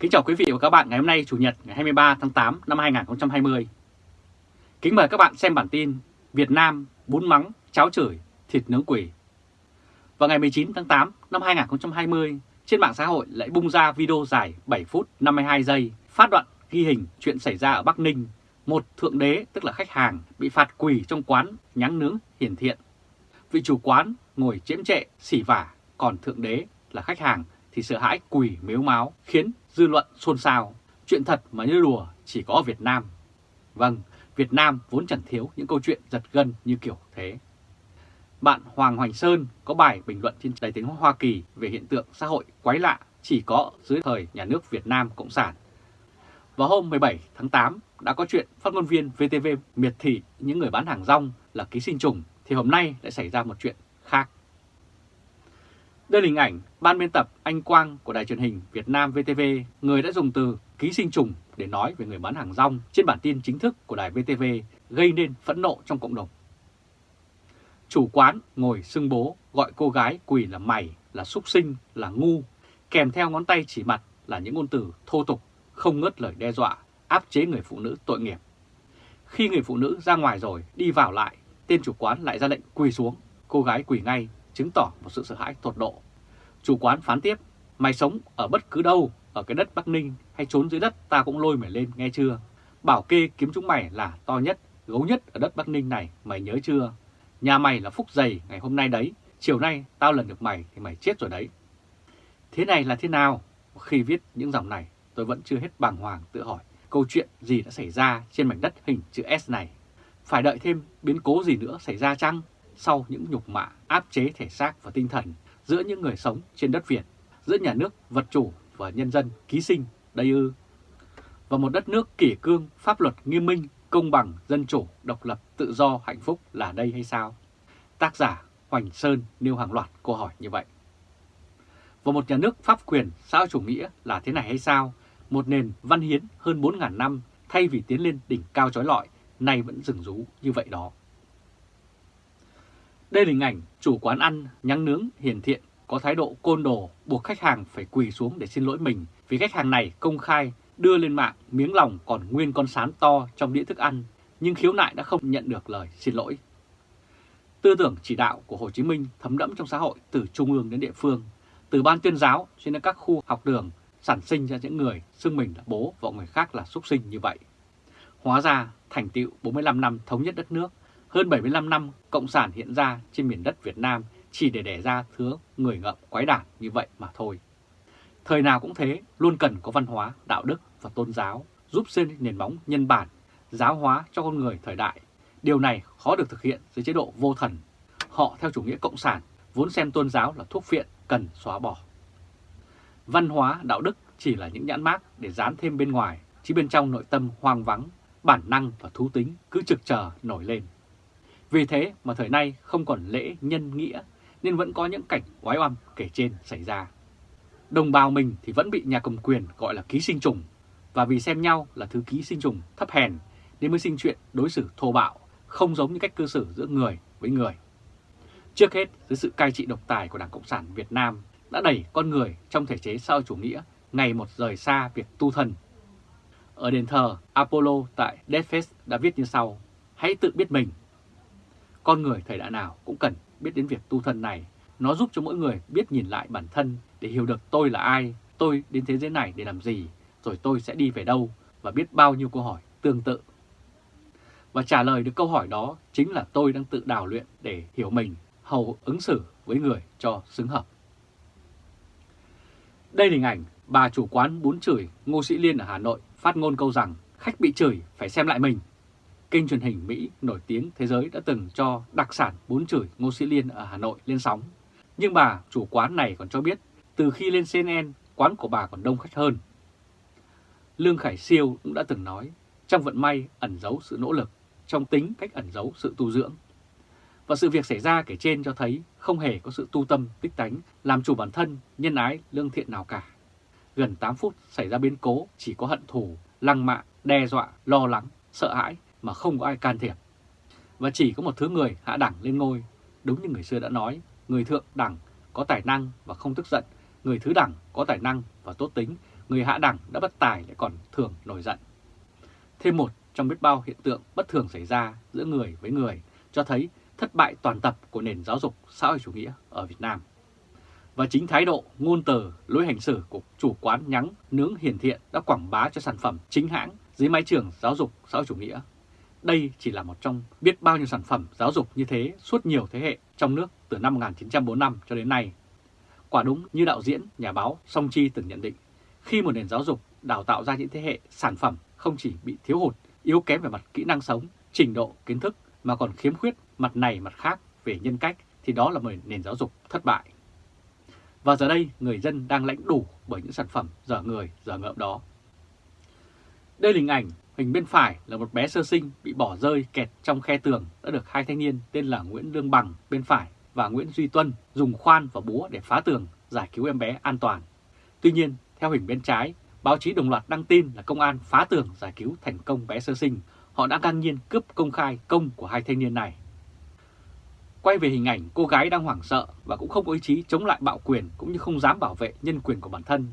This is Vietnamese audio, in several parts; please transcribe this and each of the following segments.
Kính chào quý vị và các bạn ngày hôm nay Chủ nhật ngày 23 tháng 8 năm 2020. Kính mời các bạn xem bản tin Việt Nam bún mắng, cháo chửi, thịt nướng quỷ. Vào ngày 19 tháng 8 năm 2020, trên mạng xã hội lại bung ra video dài 7 phút 52 giây phát đoạn ghi hình chuyện xảy ra ở Bắc Ninh. Một thượng đế tức là khách hàng bị phạt quỳ trong quán nhắn nướng hiển thiện. Vị chủ quán ngồi chiếm trệ, xỉ vả, còn thượng đế là khách hàng thì sợ hãi quỳ mếu máu khiến dư luận xôn xao. Chuyện thật mà như đùa chỉ có ở Việt Nam. Vâng, Việt Nam vốn chẳng thiếu những câu chuyện giật gân như kiểu thế. Bạn Hoàng Hoành Sơn có bài bình luận trên Đài tiếng Hoa Kỳ về hiện tượng xã hội quái lạ chỉ có dưới thời nhà nước Việt Nam Cộng sản. Vào hôm 17 tháng 8 đã có chuyện phát ngôn viên VTV miệt thị những người bán hàng rong là ký sinh trùng thì hôm nay lại xảy ra một chuyện khác. Đây là hình ảnh ban biên tập Anh Quang của đài truyền hình Việt Nam VTV, người đã dùng từ ký sinh trùng để nói về người bán hàng rong trên bản tin chính thức của đài VTV gây nên phẫn nộ trong cộng đồng. Chủ quán ngồi xưng bố gọi cô gái quỳ là mày, là súc sinh, là ngu, kèm theo ngón tay chỉ mặt là những ngôn từ thô tục, không ngớt lời đe dọa, áp chế người phụ nữ tội nghiệp. Khi người phụ nữ ra ngoài rồi, đi vào lại, tên chủ quán lại ra lệnh quỳ xuống, cô gái quỳ ngay chứng tỏ một sự sợ hãi tột độ. Chủ quán phán tiếp, mày sống ở bất cứ đâu, ở cái đất Bắc Ninh hay trốn dưới đất ta cũng lôi mày lên nghe chưa? Bảo kê kiếm chúng mày là to nhất, gấu nhất ở đất Bắc Ninh này, mày nhớ chưa? Nhà mày là phúc dày ngày hôm nay đấy, chiều nay tao lần được mày thì mày chết rồi đấy. Thế này là thế nào? Khi viết những dòng này, tôi vẫn chưa hết bàng hoàng tự hỏi câu chuyện gì đã xảy ra trên mảnh đất hình chữ S này. Phải đợi thêm biến cố gì nữa xảy ra chăng? Sau những nhục mạ áp chế thể xác và tinh thần giữa những người sống trên đất Việt, giữa nhà nước vật chủ và nhân dân ký sinh đây ư. Và một đất nước kỷ cương, pháp luật nghiêm minh, công bằng, dân chủ, độc lập, tự do, hạnh phúc là đây hay sao? Tác giả Hoành Sơn nêu hàng loạt câu hỏi như vậy. Và một nhà nước pháp quyền xã chủ nghĩa là thế này hay sao? Một nền văn hiến hơn 4.000 năm thay vì tiến lên đỉnh cao trói lọi, nay vẫn rừng rú như vậy đó. Đây là hình ảnh chủ quán ăn nhắn nướng hiền thiện có thái độ côn đồ buộc khách hàng phải quỳ xuống để xin lỗi mình vì khách hàng này công khai đưa lên mạng miếng lòng còn nguyên con sán to trong đĩa thức ăn nhưng khiếu nại đã không nhận được lời xin lỗi. Tư tưởng chỉ đạo của Hồ Chí Minh thấm đẫm trong xã hội từ trung ương đến địa phương, từ ban tuyên giáo cho đến các khu học đường sản sinh ra những người xưng mình là bố và người khác là súc sinh như vậy. Hóa ra thành tựu 45 năm thống nhất đất nước hơn 75 năm Cộng sản hiện ra trên miền đất Việt Nam chỉ để đẻ ra thứ người ngợm quái đản như vậy mà thôi. Thời nào cũng thế, luôn cần có văn hóa, đạo đức và tôn giáo giúp xây nền móng nhân bản, giáo hóa cho con người thời đại. Điều này khó được thực hiện dưới chế độ vô thần. Họ theo chủ nghĩa cộng sản vốn xem tôn giáo là thuốc phiện cần xóa bỏ. Văn hóa, đạo đức chỉ là những nhãn mác để dán thêm bên ngoài, chứ bên trong nội tâm hoang vắng, bản năng và thú tính cứ trực chờ nổi lên. Vì thế mà thời nay không còn lễ nhân nghĩa nên vẫn có những cảnh oái oăm kể trên xảy ra. Đồng bào mình thì vẫn bị nhà cầm quyền gọi là ký sinh trùng và vì xem nhau là thứ ký sinh trùng thấp hèn nên mới sinh chuyện đối xử thô bạo, không giống như cách cư xử giữa người với người. Trước hết, dưới sự cai trị độc tài của Đảng Cộng sản Việt Nam đã đẩy con người trong thể chế xã chủ nghĩa ngày một rời xa việc tu thân. Ở đền thờ Apollo tại Deathfest đã viết như sau, hãy tự biết mình con người thời đại nào cũng cần biết đến việc tu thân này. Nó giúp cho mỗi người biết nhìn lại bản thân để hiểu được tôi là ai, tôi đến thế giới này để làm gì, rồi tôi sẽ đi về đâu và biết bao nhiêu câu hỏi tương tự. Và trả lời được câu hỏi đó chính là tôi đang tự đào luyện để hiểu mình, hầu ứng xử với người cho xứng hợp. Đây là hình ảnh bà chủ quán bún chửi Ngô Sĩ Liên ở Hà Nội phát ngôn câu rằng khách bị chửi phải xem lại mình kênh truyền hình Mỹ nổi tiếng thế giới đã từng cho đặc sản bún chửi Ngô Sĩ Liên ở Hà Nội lên sóng. Nhưng bà chủ quán này còn cho biết từ khi lên CNN, quán của bà còn đông khách hơn. Lương Khải Siêu cũng đã từng nói, trong vận may ẩn giấu sự nỗ lực, trong tính cách ẩn giấu sự tu dưỡng. Và sự việc xảy ra kể trên cho thấy không hề có sự tu tâm, tích tánh, làm chủ bản thân, nhân ái, lương thiện nào cả. Gần 8 phút xảy ra biến cố chỉ có hận thù, lăng mạ, đe dọa, lo lắng, sợ hãi mà không có ai can thiệp. Và chỉ có một thứ người hạ đẳng lên ngôi, đúng như người xưa đã nói, người thượng đẳng có tài năng và không tức giận, người thứ đẳng có tài năng và tốt tính, người hạ đẳng đã bất tài lại còn thường nổi giận. Thêm một trong biết bao hiện tượng bất thường xảy ra giữa người với người cho thấy thất bại toàn tập của nền giáo dục xã hội chủ nghĩa ở Việt Nam. Và chính thái độ, ngôn từ, lối hành xử của chủ quán nhắng nướng hiền thiện đã quảng bá cho sản phẩm chính hãng dưới mái trường giáo dục xã hội chủ nghĩa. Đây chỉ là một trong biết bao nhiêu sản phẩm giáo dục như thế suốt nhiều thế hệ trong nước từ năm 1945 cho đến nay. Quả đúng như đạo diễn, nhà báo Song Chi từng nhận định, khi một nền giáo dục đào tạo ra những thế hệ sản phẩm không chỉ bị thiếu hụt, yếu kém về mặt kỹ năng sống, trình độ, kiến thức mà còn khiếm khuyết mặt này mặt khác về nhân cách thì đó là một nền giáo dục thất bại. Và giờ đây người dân đang lãnh đủ bởi những sản phẩm dở người, dở ngợm đó. Đây là hình ảnh, hình bên phải là một bé sơ sinh bị bỏ rơi kẹt trong khe tường đã được hai thanh niên tên là Nguyễn Lương Bằng bên phải và Nguyễn Duy Tuân dùng khoan và búa để phá tường giải cứu em bé an toàn. Tuy nhiên, theo hình bên trái, báo chí đồng loạt đăng tin là công an phá tường giải cứu thành công bé sơ sinh. Họ đã ngang nhiên cướp công khai công của hai thanh niên này. Quay về hình ảnh cô gái đang hoảng sợ và cũng không có ý chí chống lại bạo quyền cũng như không dám bảo vệ nhân quyền của bản thân.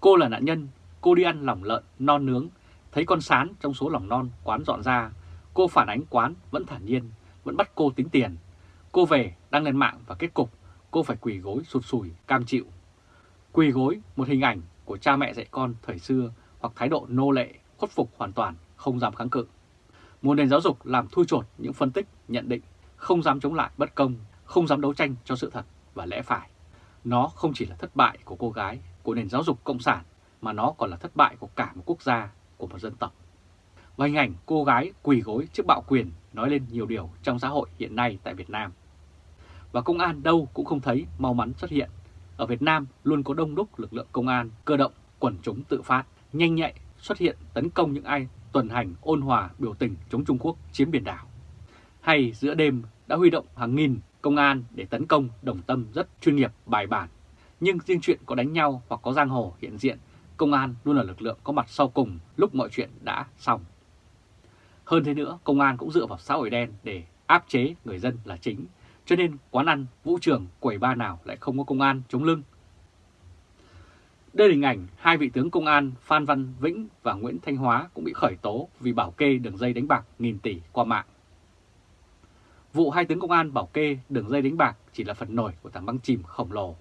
Cô là nạn nhân, cô đi ăn lòng lợn, non nướng, thấy con sán trong số lòng non quán dọn ra. Cô phản ánh quán vẫn thản nhiên, vẫn bắt cô tính tiền. Cô về đăng lên mạng và kết cục cô phải quỳ gối sụt sùi, cam chịu. Quỳ gối một hình ảnh của cha mẹ dạy con thời xưa hoặc thái độ nô lệ, khuất phục hoàn toàn, không dám kháng cự. Một nền giáo dục làm thui chột những phân tích, nhận định không dám chống lại bất công, không dám đấu tranh cho sự thật và lẽ phải. Nó không chỉ là thất bại của cô gái, của nền giáo dục cộng sản, mà nó còn là thất bại của cả một quốc gia, của một dân tộc. Và hình ảnh cô gái quỳ gối trước bạo quyền nói lên nhiều điều trong xã hội hiện nay tại Việt Nam. Và công an đâu cũng không thấy mau mắn xuất hiện. Ở Việt Nam luôn có đông đúc lực lượng công an, cơ động, quần chúng tự phát, nhanh nhạy xuất hiện tấn công những ai tuần hành ôn hòa biểu tình chống Trung Quốc chiếm biển đảo hay giữa đêm đã huy động hàng nghìn công an để tấn công đồng tâm rất chuyên nghiệp bài bản. Nhưng riêng chuyện có đánh nhau hoặc có giang hồ hiện diện, công an luôn là lực lượng có mặt sau cùng lúc mọi chuyện đã xong. Hơn thế nữa, công an cũng dựa vào xã hội đen để áp chế người dân là chính, cho nên quán ăn, vũ trường, quầy ba nào lại không có công an chống lưng. Đây là hình ảnh hai vị tướng công an Phan Văn Vĩnh và Nguyễn Thanh Hóa cũng bị khởi tố vì bảo kê đường dây đánh bạc nghìn tỷ qua mạng. Vụ hai tướng công an bảo kê đường dây đánh bạc chỉ là phần nổi của tảng băng chìm khổng lồ.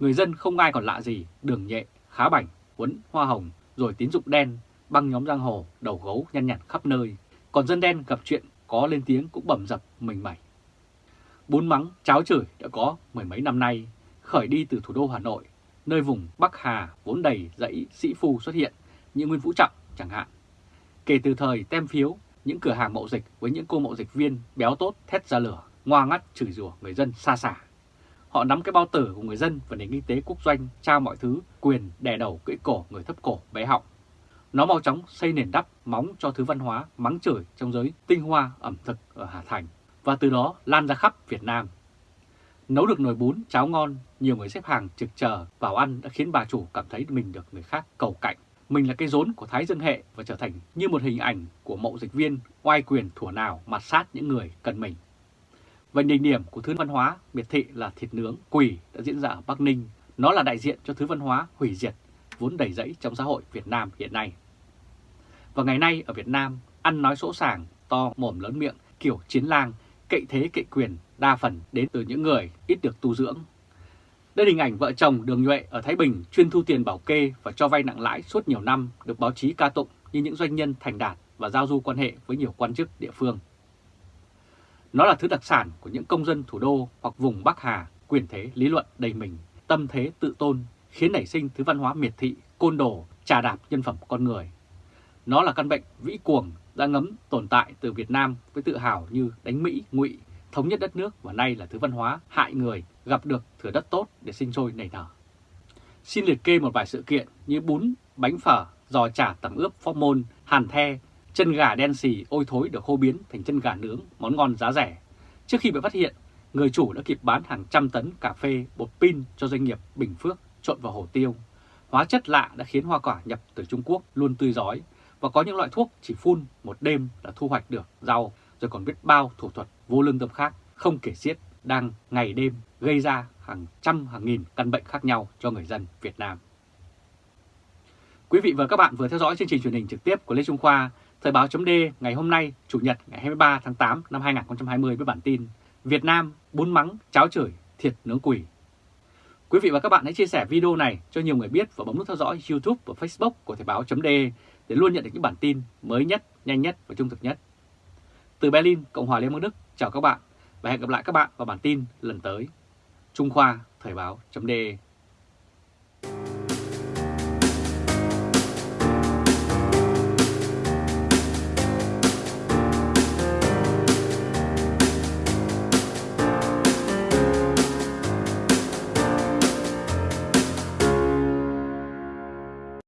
Người dân không ai còn lạ gì, đường nhẹ, khá bảnh, quấn hoa hồng, rồi tín dụng đen, băng nhóm giang hồ, đầu gấu nhăn nhặt khắp nơi. Còn dân đen gặp chuyện có lên tiếng cũng bầm dập mình mẩy. Bún mắng, cháo chửi đã có mười mấy năm nay, khởi đi từ thủ đô Hà Nội, nơi vùng Bắc Hà vốn đầy dãy sĩ phu xuất hiện, như Nguyên Vũ Trọng chẳng hạn. Kể từ thời tem phiếu, những cửa hàng mậu dịch với những cô mậu dịch viên béo tốt thét ra lửa, ngoa ngắt chửi rủa người dân xa xả. Họ nắm cái bao tử của người dân và nền kinh tế quốc doanh trao mọi thứ, quyền đè đầu cưỡi cổ người thấp cổ bé họng. Nó mau chóng xây nền đắp móng cho thứ văn hóa mắng chửi trong giới tinh hoa ẩm thực ở Hà Thành và từ đó lan ra khắp Việt Nam. Nấu được nồi bún, cháo ngon, nhiều người xếp hàng trực chờ vào ăn đã khiến bà chủ cảm thấy mình được người khác cầu cạnh mình là cái rốn của Thái Dương Hệ và trở thành như một hình ảnh của mậu dịch viên oai quyền thủa nào mặt sát những người cần mình. Và đỉnh điểm của thứ văn hóa miệt thị là thịt nướng quỷ đã diễn ra ở Bắc Ninh. Nó là đại diện cho thứ văn hóa hủy diệt vốn đầy rẫy trong xã hội Việt Nam hiện nay. Và ngày nay ở Việt Nam, ăn nói sỗ sàng, to mồm lớn miệng, kiểu chiến lang, cậy thế cậy quyền đa phần đến từ những người ít được tu dưỡng đây là hình ảnh vợ chồng Đường Nhuệ ở Thái Bình chuyên thu tiền bảo kê và cho vay nặng lãi suốt nhiều năm được báo chí ca tụng như những doanh nhân thành đạt và giao du quan hệ với nhiều quan chức địa phương. Nó là thứ đặc sản của những công dân thủ đô hoặc vùng Bắc Hà, quyền thế lý luận đầy mình, tâm thế tự tôn, khiến nảy sinh thứ văn hóa miệt thị, côn đồ, trà đạp nhân phẩm con người. Nó là căn bệnh vĩ cuồng đã ngấm tồn tại từ Việt Nam với tự hào như đánh Mỹ, ngụy, thống nhất đất nước và nay là thứ văn hóa hại người gặp được thửa đất tốt để sinh sôi nảy nở. Xin liệt kê một vài sự kiện như bún, bánh phở, giò chả tẩm ướp phô môn, hàn the, chân gà đen xì ôi thối được hô biến thành chân gà nướng, món ngon giá rẻ. Trước khi bị phát hiện, người chủ đã kịp bán hàng trăm tấn cà phê, bột pin cho doanh nghiệp Bình Phước trộn vào hồ tiêu. Hóa chất lạ đã khiến hoa quả nhập từ Trung Quốc luôn tươi giói và có những loại thuốc chỉ phun một đêm là thu hoạch được rau rồi còn biết bao thủ thuật vô lương tâm khác không kể xiết đang ngày đêm gây ra hàng trăm hàng nghìn căn bệnh khác nhau cho người dân Việt Nam. Quý vị và các bạn vừa theo dõi chương trình truyền hình trực tiếp của Lê Trung Khoa, Thời báo chấm ngày hôm nay, Chủ nhật ngày 23 tháng 8 năm 2020 với bản tin Việt Nam bún mắng, cháo chửi, thiệt nướng quỷ. Quý vị và các bạn hãy chia sẻ video này cho nhiều người biết và bấm nút theo dõi YouTube và Facebook của Thời báo chấm để luôn nhận được những bản tin mới nhất, nhanh nhất và trung thực nhất. Từ Berlin, Cộng hòa Liên bang Đức, chào các bạn và hẹn gặp lại các bạn vào bản tin lần tới. Trung Khoa Thời báo chấm